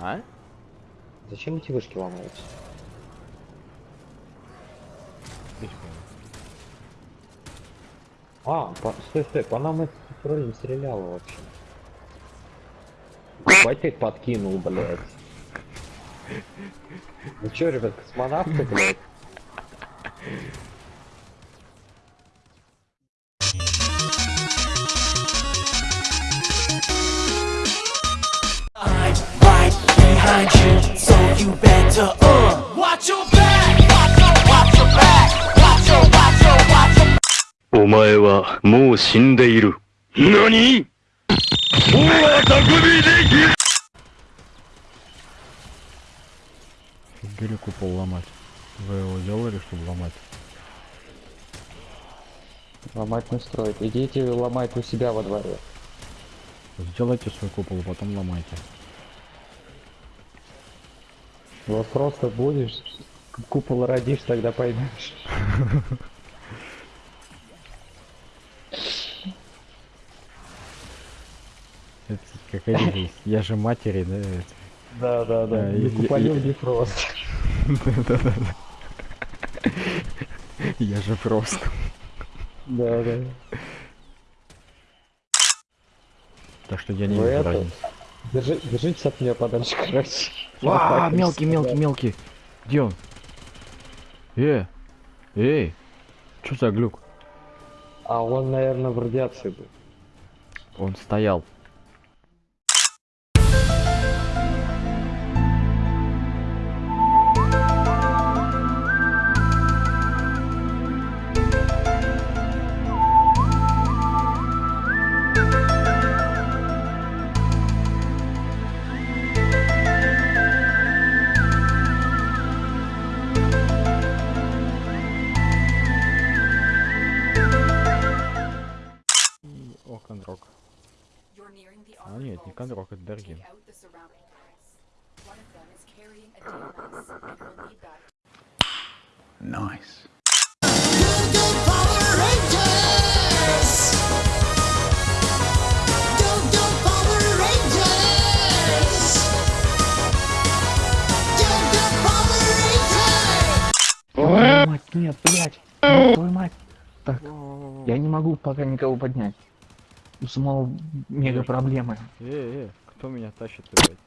А? Зачем эти вышки ломаются? А, по... стой, стой, по нам этот тролль не стрелял вообще. Ебать ты подкинул, блядь. Ну чё, ребят, космонавты, блядь? behind you, so you better uh watch your back, watch your, watch your back, watch your, watch your, watch your. お前はもう死んでいる。何大は匠でき Гелику пол ломать. Вы его делали, чтобы ломать? Ломать не строить. Идите ломать у себя во дворе. Сделайте свой купол, потом ломайте. Вот просто будешь, купол родишь, тогда поймешь. Это как один из- Я же матери, да? Да, да, Да, да. Не куполю, не просто. Да-да-да. Я же просто. Да, да. Так что я не вижу это- разницы. Держи, держитесь от меня подальше, короче. А, мелкий, мелкий, мелкий. Где он? Э, эй, что за глюк? А он, наверное, в радиации был. Он стоял. О, Кондрок. А нет, не Кондрок, это that Nice. Твою мать, нет, блядь. Твою мать. Так, я не могу пока никого поднять. У самого мега проблемы. Э, э, кто меня тащит, блядь?